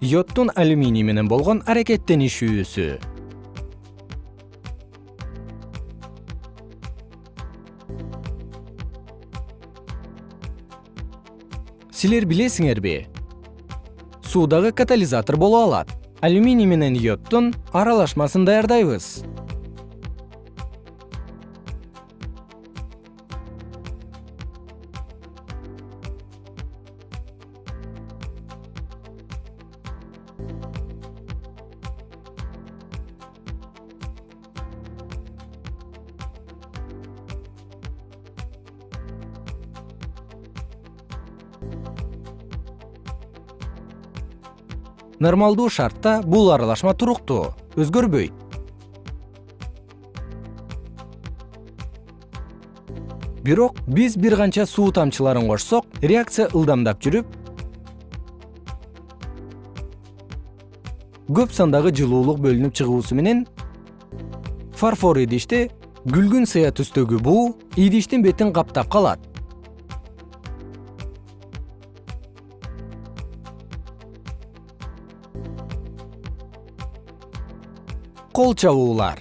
йоддун алюминий менен болгон аракеттенишүүсү. Силер билесиңерби суу дагы катализатор боло алат. Алюминий менен йоддун аралашмасын даярдайбыз нормалдуу шартта бул аралашма туруктуу өзгөрбөйт. Бирок биз бир канча суу тамчыларын кошсок реакция ылдамдап жүрүп көп сандагы жылуулук бөлүнүп чыгуусу менен фарфор идиште күлгүн сыя түстөгү буу идиштин бетин каптап калат кол чабуулар